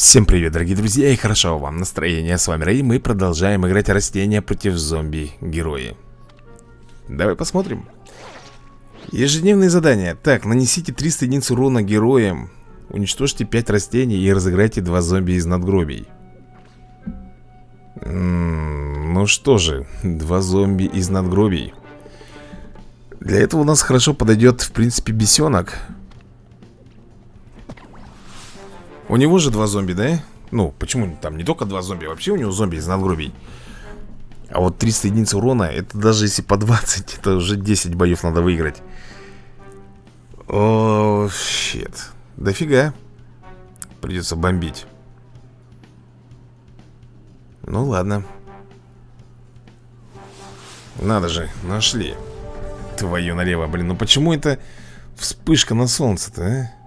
Всем привет, дорогие друзья, и хорошо вам настроение. С вами Рэй, мы продолжаем играть растения против зомби-герои. Давай посмотрим. Ежедневные задания. Так, нанесите 300 единиц урона героям, уничтожьте 5 растений и разыграйте 2 зомби из надгробий. М -м, ну что же, 2 зомби из надгробий. Для этого у нас хорошо подойдет, в принципе, бесенок. У него же два зомби, да? Ну, почему там не только два зомби, вообще у него зомби из надгробий. А вот 300 единиц урона, это даже если по 20, это уже 10 боев надо выиграть. О, щит. Дофига. Придется бомбить. Ну ладно. Надо же, нашли. Твою налево, блин, ну почему это вспышка на солнце-то, а?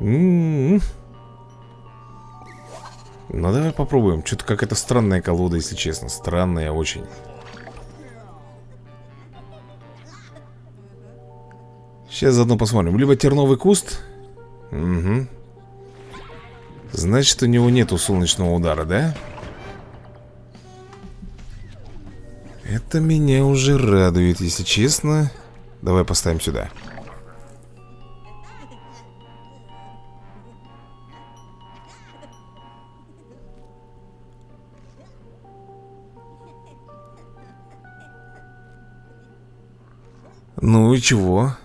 М-м-м. Ну давай попробуем. Что-то какая-то странная колода, если честно. Странная очень. Сейчас заодно посмотрим. Либо терновый куст. Угу Значит, у него нету солнечного удара, да? Это меня уже радует, если честно. Давай поставим сюда Ну и чего?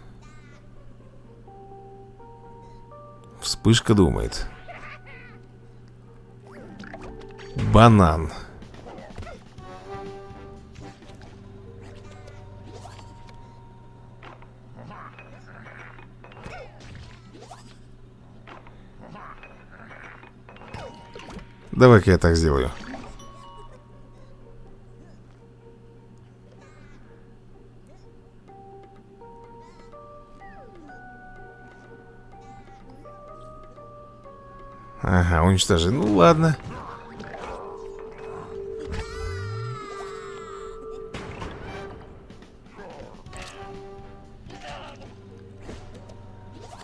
Вспышка думает. Банан. Давай-ка я так сделаю Ага, уничтожи. Ну ладно.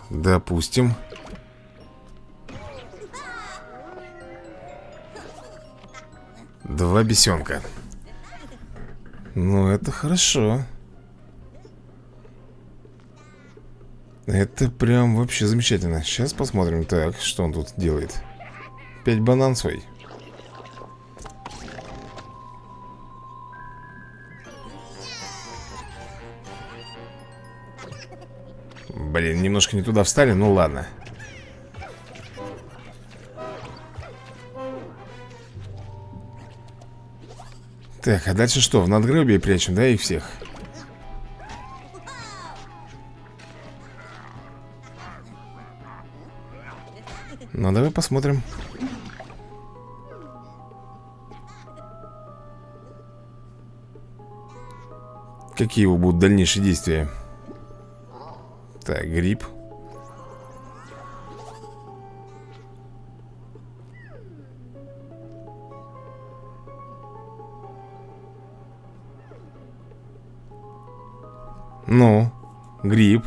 Допустим. Два бесенка. Ну, это хорошо. Это прям вообще замечательно. Сейчас посмотрим, так, что он тут делает? Пять банан свой. Блин, немножко не туда встали, ну ладно. Так, а дальше что? В надгробие прячем, да, их всех? Ну, давай посмотрим. Какие его будут дальнейшие действия? Так, гриб. Ну, гриб.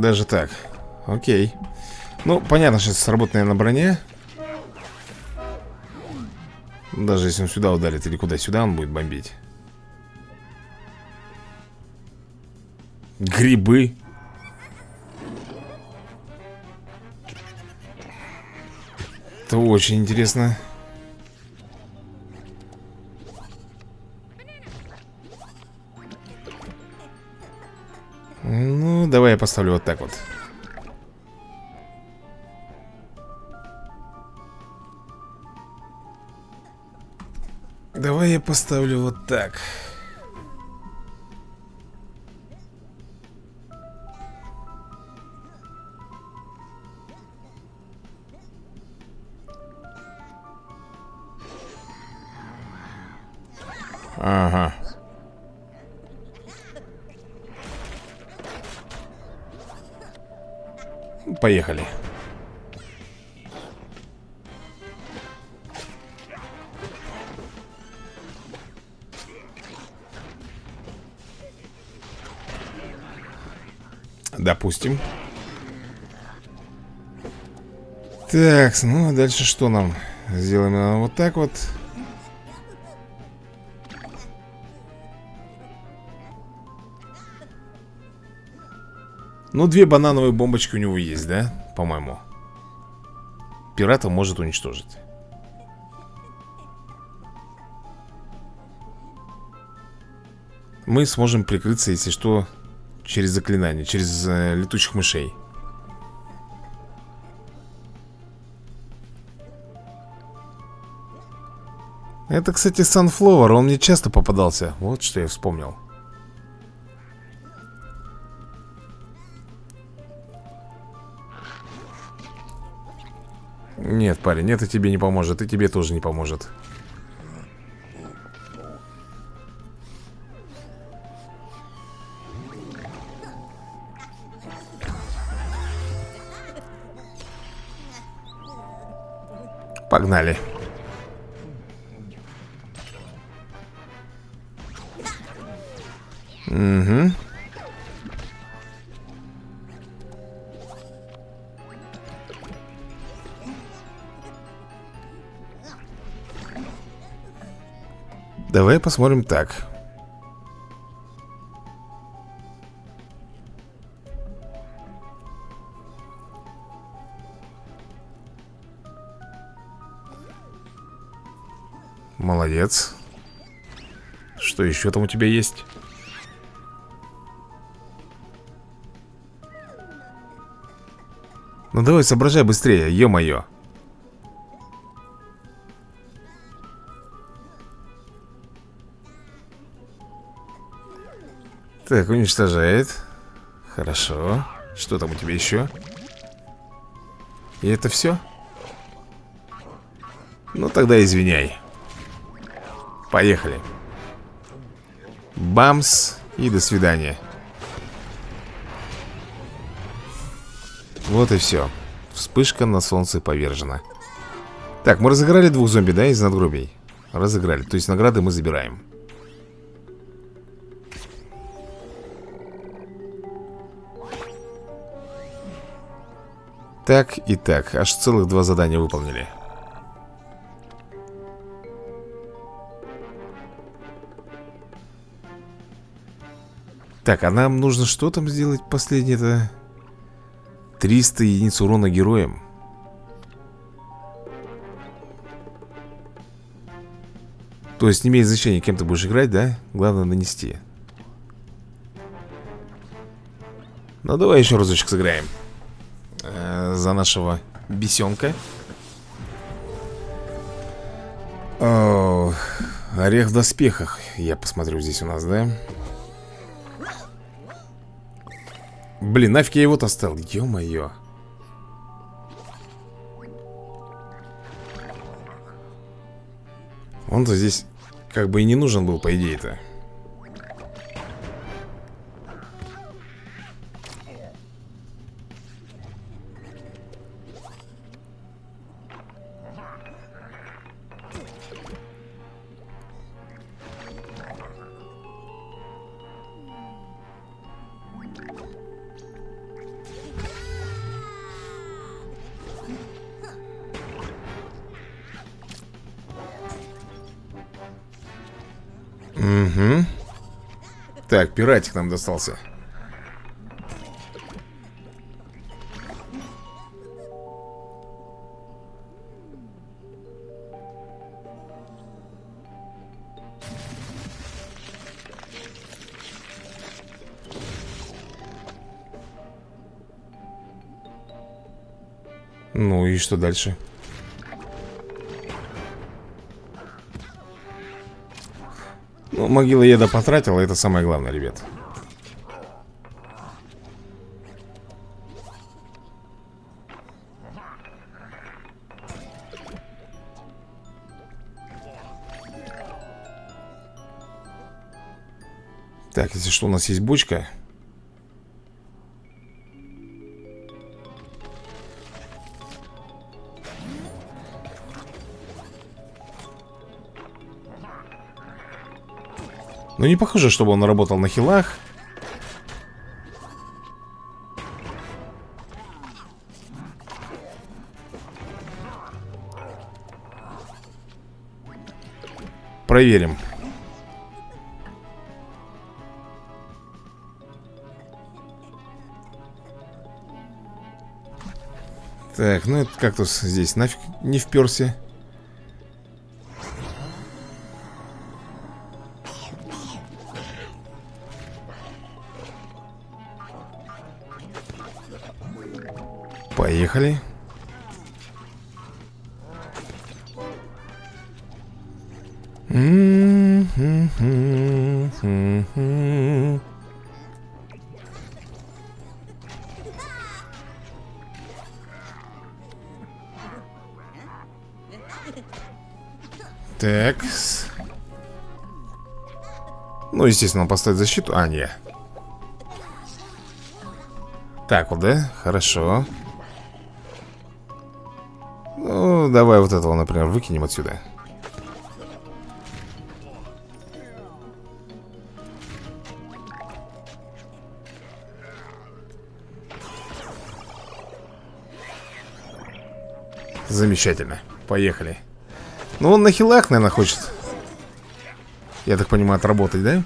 Даже так. Окей. Ну, понятно, что сработает, наверное, броня. Даже если он сюда ударит или куда сюда он будет бомбить. Грибы. Это очень интересно. Давай я поставлю вот так вот. Давай я поставлю вот так Поехали. Допустим. Так, ну а дальше что нам? Сделаем э, вот так вот. Ну, две банановые бомбочки у него есть, да? По-моему. Пирата может уничтожить. Мы сможем прикрыться, если что, через заклинание Через э, летучих мышей. Это, кстати, Sunflower, он мне часто попадался. Вот что я вспомнил Нет, парень, это тебе не поможет И тебе тоже не поможет. Погнали. Угу Давай посмотрим так. Молодец. Что еще там у тебя есть? Ну давай соображай быстрее, ё-моё Так, уничтожает. Хорошо. Что там у тебя еще? И это все? Ну тогда извиняй. Поехали. Бамс И до свидания. Вот и все Вспышка на солнце повержена. Так, мы разыграли двух зомби, да, из надгробий? Разыграли, то есть награды мы забираем Так и так, аж целых два задания выполнили. Так, а нам нужно что там сделать последнее-то? 300 единиц урона героям. То есть не имеет значения, кем ты будешь играть, да? Главное нанести. Ну давай еще разочек сыграем э, За нашего бесенка. О, Орех в доспехах Я посмотрю здесь у нас, да? Блин, нафиг я его-то оставил, ё-моё. Он-то здесь как бы и не нужен был, по идее-то Так, пиратик нам достался. Ну и что дальше? Могила еда потратила, это самое главное, ребят. Так, если что, у нас есть бочка Но не похоже, чтобы он работал на хилах. Проверим. Так, ну этот кактус здесь нафиг не вперся. Поехали Так. Ну, естественно, он поставит защиту. А, не. Так вот, да? Хорошо. Ну, давай вот этого, например, выкинем отсюда. Замечательно. Поехали. Ну, он на хилах, наверное, хочет. Я так понимаю, отработать, да?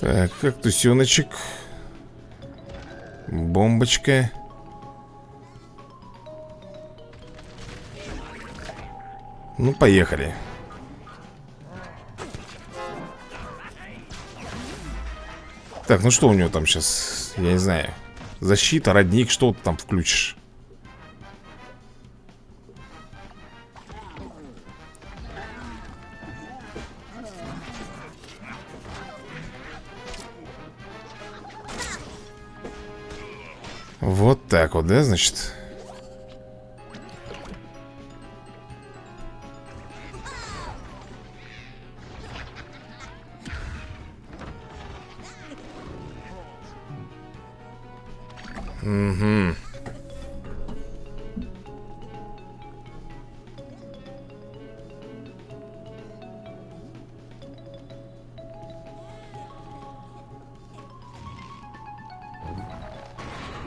Так, как тусеночек Бомбочка Ну, поехали Так, ну что у него там сейчас? Я не знаю Защита, родник, что ты там включишь? Да, значит? Угу.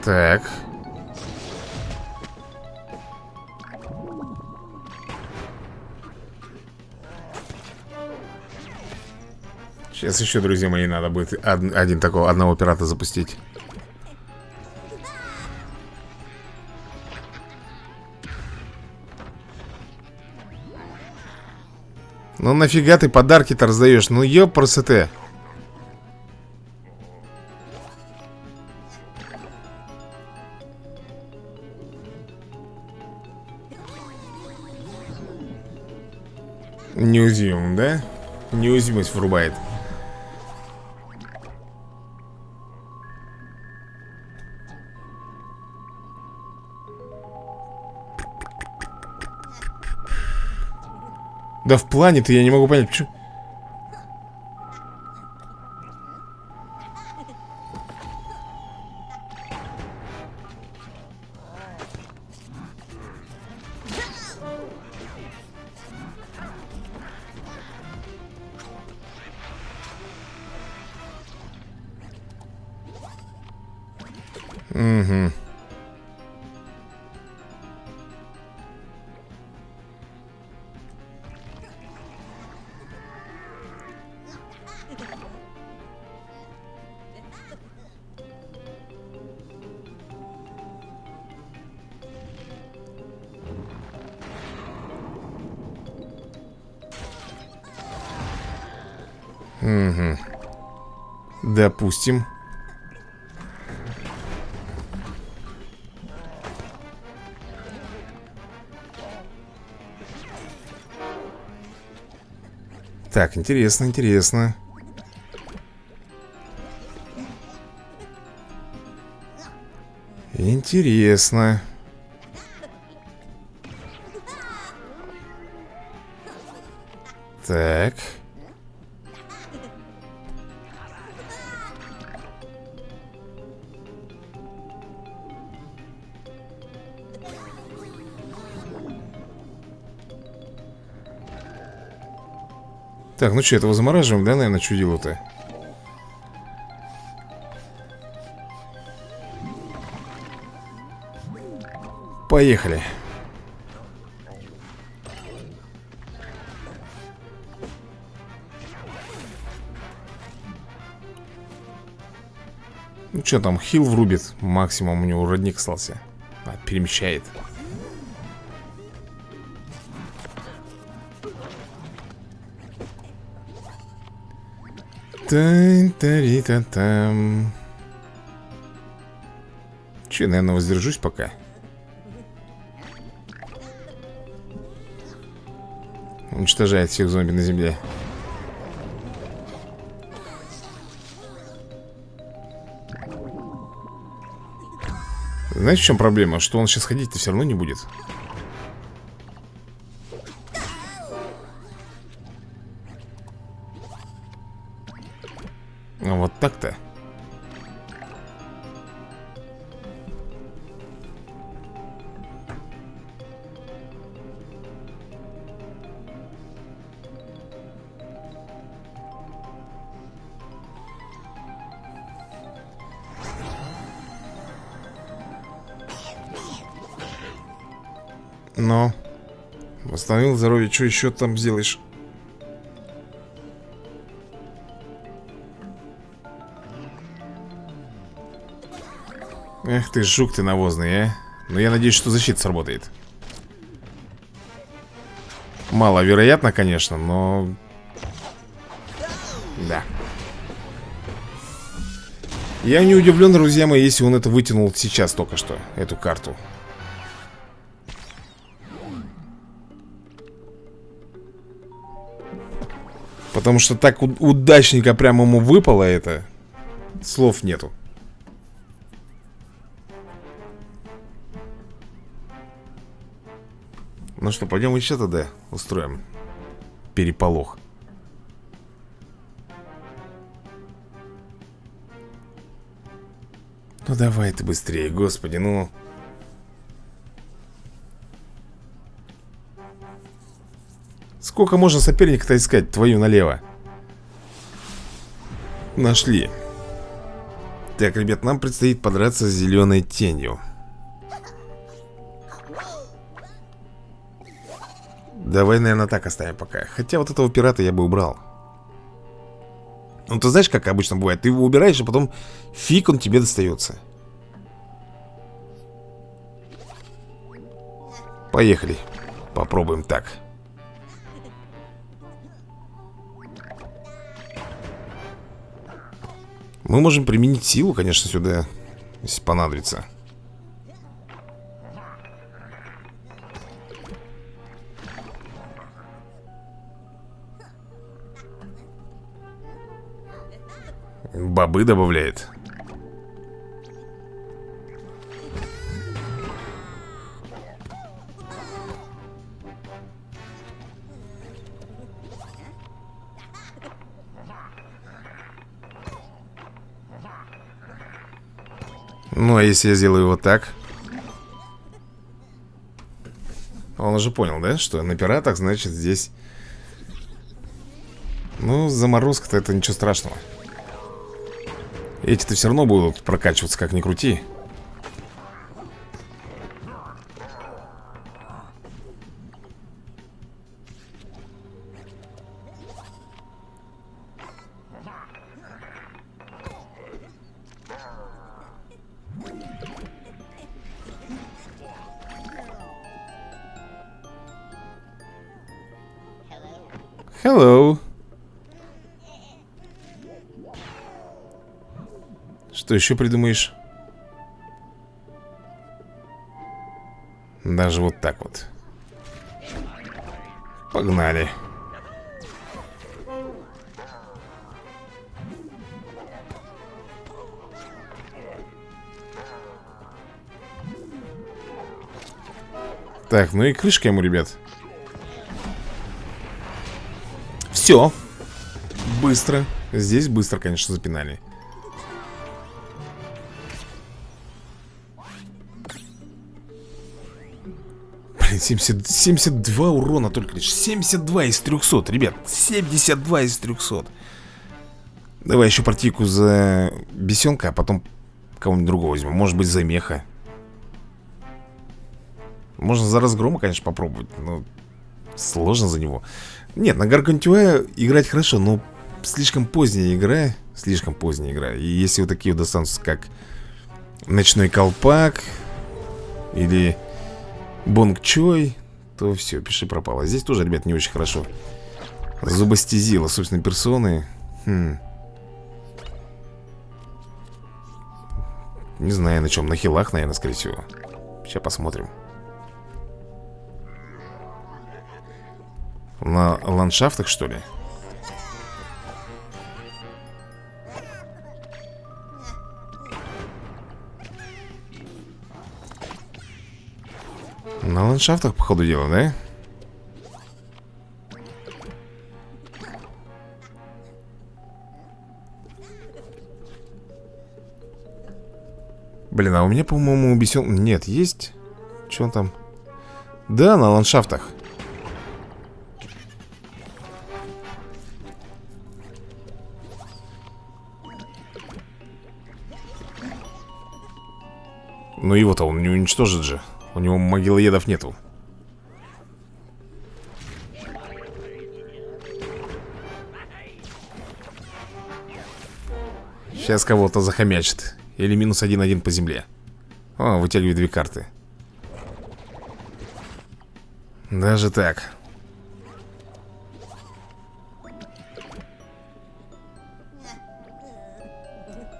Так. Сейчас еще, друзья мои, надо будет один, один такого, одного пирата запустить. Ну нафига ты подарки-то раздаешь? Ну ёпрст. Неуязвимым, да? Неуязвимость врубает. Да в плане-то я не могу понять, почему... Угу. Допустим. Так, интересно, интересно. Интересно. Так. Ну что, этого замораживаем, да, наверное, чудило-то? Поехали. Ну что там, хил врубит Максимум у него родник остался а, Перемещает Тань-тари-та-там Че, наверное, воздержусь пока? Уничтожает всех зомби на земле. Знаешь, в чем проблема? Что он сейчас ходить-то все равно не будет здоровье, что еще там сделаешь? Эх ты, жук ты навозный, а. Но я надеюсь, что защита сработает. Маловероятно, конечно, но... Да. Я не удивлен, друзья мои, если он это вытянул сейчас только что Эту карту Потому что так удачненько прямо ему выпало это Слов нету. Ну что, пойдем еще тогда устроим Переполох. Ну давай ты быстрее, господи, ну Сколько можно соперника-то искать твою налево? Нашли. Так, ребят, нам предстоит подраться с зеленой тенью. Давай, наверное, так оставим пока. Хотя вот этого пирата я бы убрал. Ну, ты знаешь, как обычно бывает? Ты его убираешь, а потом фиг он тебе достается Поехали. Попробуем так Мы можем применить силу, конечно, сюда Если понадобится. Бобы добавляет а если я сделаю вот так? Он уже понял, да? Что на пиратах, значит, здесь... Ну, заморозка-то это ничего страшного. Эти-то все равно будут прокачиваться, как ни крути. Hello. Что еще придумаешь? Даже вот так вот. Погнали. Так, ну и крышка ему, ребят. Все. Быстро. Здесь быстро, конечно, запинали. Блин, 70, 72 урона только лишь 72 из 300, ребят 72 из 300 Давай еще партийку за бесенка, а потом кого-нибудь другого возьмем Может быть за меха Можно за разгрома, конечно, попробовать Но сложно за него. Нет, на Гаргантюа играть хорошо, но слишком поздняя игра Слишком поздняя игра. И если вот такие вот достанутся, как Ночной колпак Или Бонг Чой То все, пиши пропало. Здесь тоже, ребят, не очень хорошо Зубостезила, собственно, персоны. Хм. Не знаю на чем, на хилах, наверное, скорее всего. Сейчас посмотрим На ландшафтах, что ли? На ландшафтах, по ходу дела, да? Блин, а у меня, по-моему, бесен... Нет, есть? Что там? Да, на ландшафтах Ну его-то он не уничтожит же. У него могилоедов нету. Сейчас кого-то захомячит. Или минус один-один по земле. О, вытягивает две карты. Даже так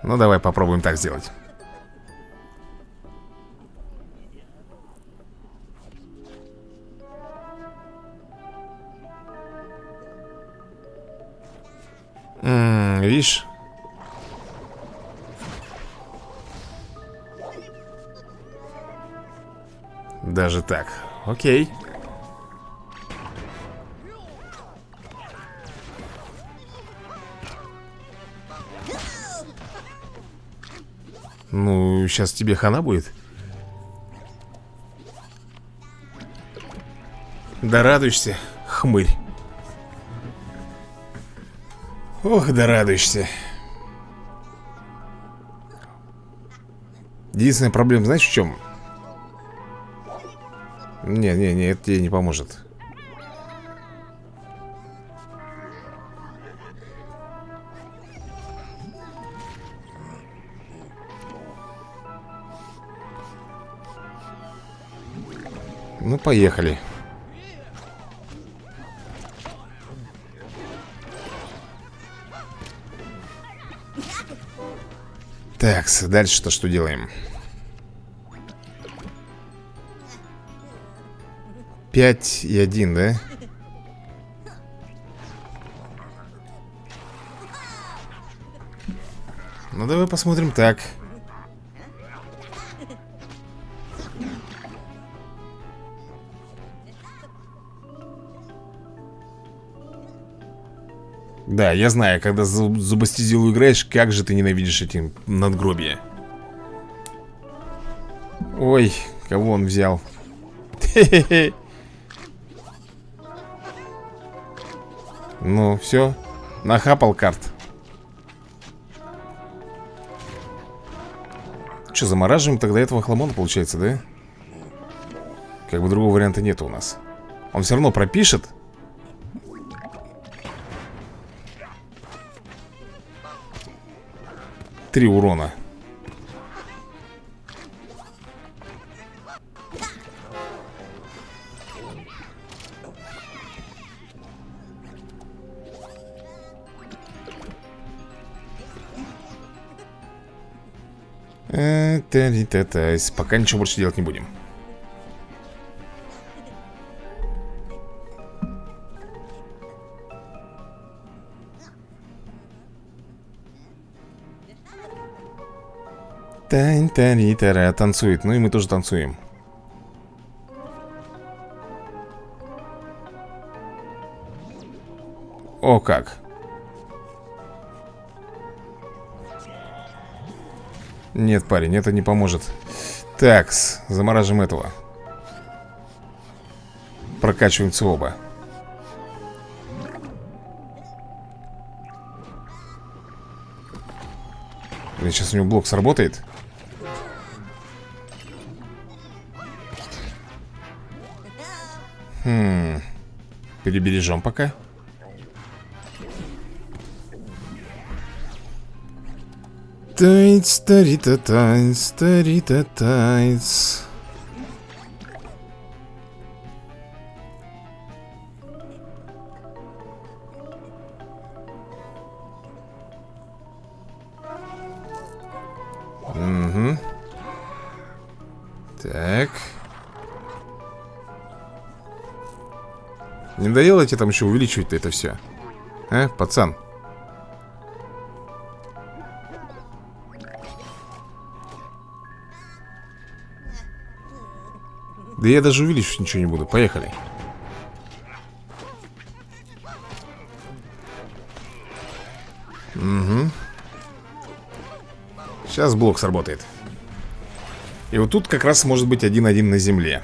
Ну давай попробуем так сделать видишь? Даже так. Окей. Ну, сейчас тебе хана будет. Да радуешься, хмырь. Ох, да радуешься Единственная проблема, знаешь, в чем? Не-не-не, это тебе не поможет поехали Так, дальше-то что делаем? Пять и один, да? Ну, давай посмотрим так. Да, я знаю, когда за зубастизилу играешь, как же ты ненавидишь эти надгробия. Ой, кого он взял? Ну, все, нахапал карт. Что, замораживаем тогда этого хламона, получается, да? Как бы другого варианта нет у нас. Он все равно пропишет Три урона. Э, пока ничего больше делать не будем. Тань тани тара танцует. Ну и мы тоже танцуем. О как. Нет, парень, это не поможет. Такс, замораживаем этого. прокачиваемся оба сейчас у него блок сработает Перебережем пока Тайц, тарита, тайц, тарита, тайц. Угу. Так. Не надоело тебе там еще увеличивать это все? А, пацан? Да я даже увеличить ничего не буду. Поехали. Угу. Сейчас блок сработает. И вот тут как раз может быть один-один на земле.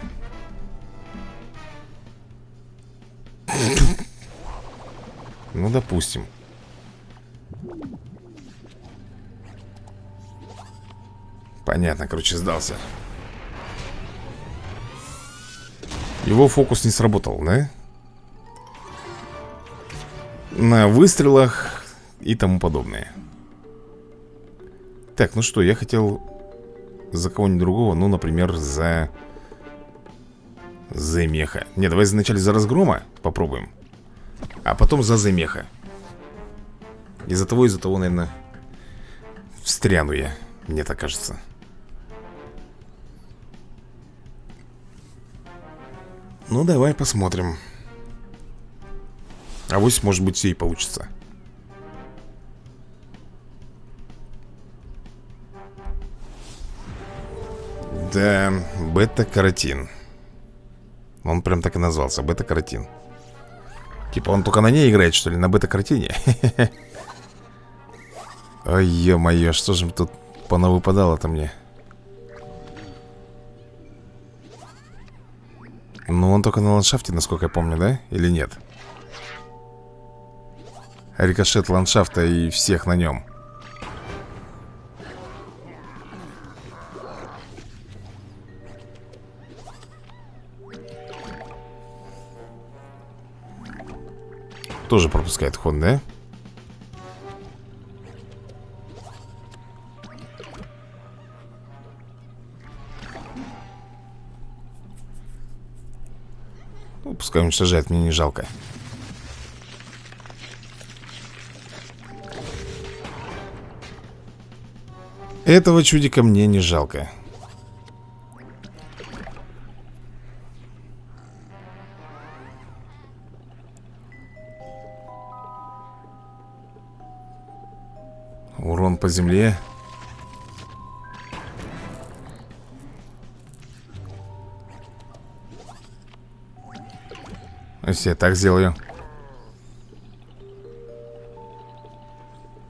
Ну, допустим. Понятно, короче, сдался. Его фокус не сработал, да? На выстрелах и тому подобное Так, ну что, я хотел за кого-нибудь другого Ну, например, за... За меха Не, давай вначале за разгрома попробуем А потом за замеха Из-за того, из-за того, наверное Встряну я Мне так кажется Ну, давай посмотрим. А вот может быть, все и получится. Да, бета-каротин. Он прям так и назвался, бета-каротин. Типа он только на ней играет, что ли, на бета-каротине? Ой, ё-моё, что же тут понавыпадало-то мне? Ну, он только на ландшафте, насколько я помню, да? Или нет? Рикошет ландшафта и всех на нем Тоже пропускает ход, да? Пускай уничтожает, мне не жалко Этого чудика мне не жалко по земле. Если так сделаю.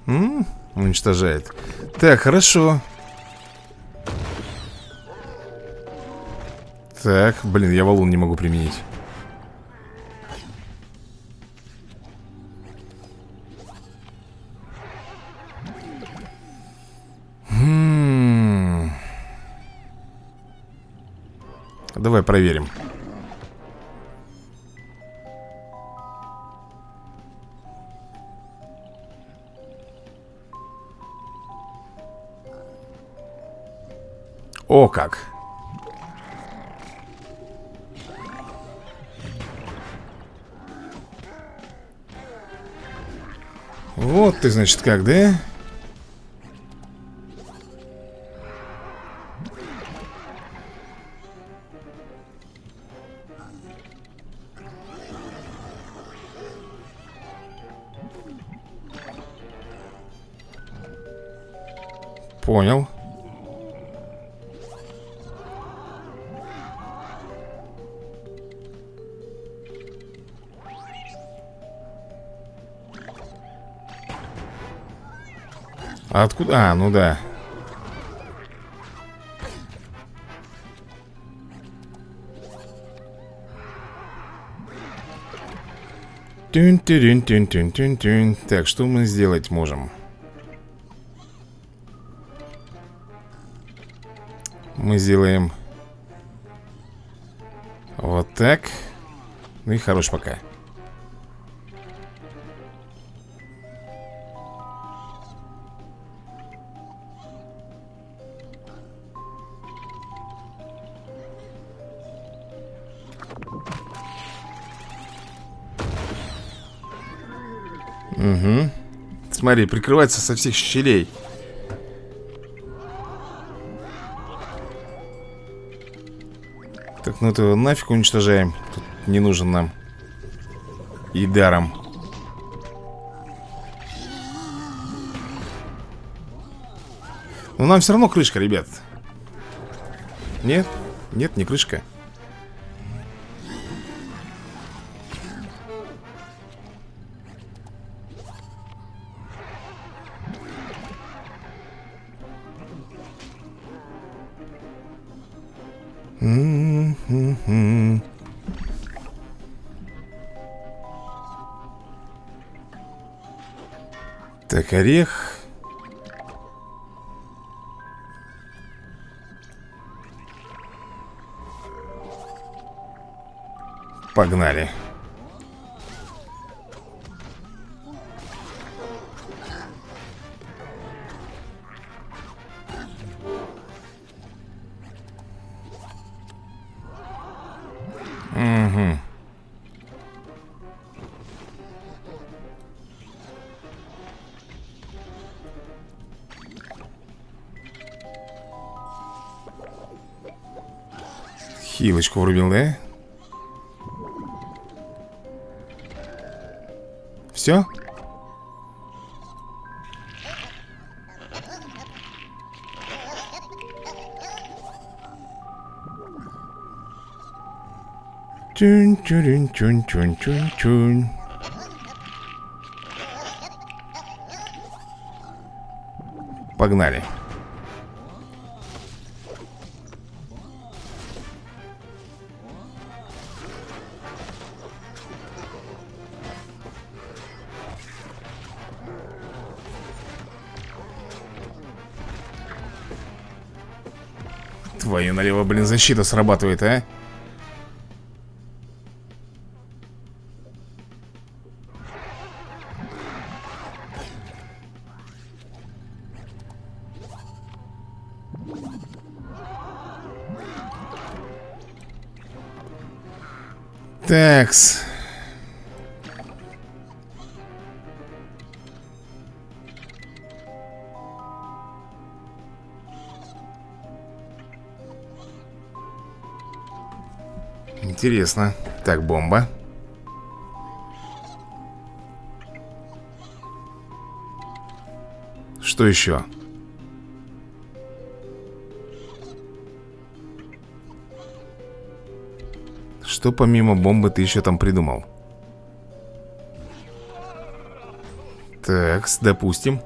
М -м, Уничтожает. Так, хорошо. Так, блин, я валун не могу применить Давай проверим О как! Вот ты, значит, как, да? Понял. А откуда? А, ну да Тюн -тюн -тюн -тюн -тюн -тюн. Так, что мы сделать можем? Мы сделаем Вот так Ну и хорош пока Угу. Смотри, прикрывается со всех щелей. Ну это нафиг уничтожаем. Тут не нужен нам. И даром. Но нам все равно крышка, ребят. Нет? Нет, не крышка. Так, орех. Погнали Хилочку врубил, да? Все? Чун чун чун чун чун чун Погнали Твою налево, блин, защита срабатывает, а? Такс. Интересно. Так, бомба. Что еще? Что помимо бомбы ты еще там придумал? Так, допустим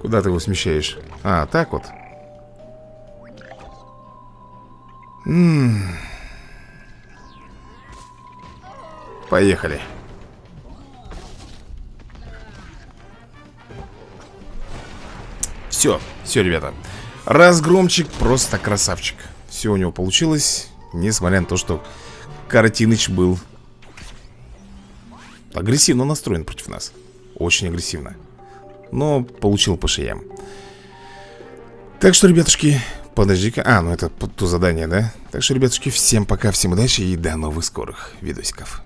Куда ты его смещаешь? А, так вот М Поехали. Все, все, ребята. Разгромчик просто красавчик. Все у него получилось Несмотря на то, что Картиныч был Агрессивно настроен против нас. Очень агрессивно. Но получил по шеям. Так что, ребятушки Подожди-ка, а, ну это то задание, да? Так что, ребятушки, всем пока, всем удачи и до новых скорых видосиков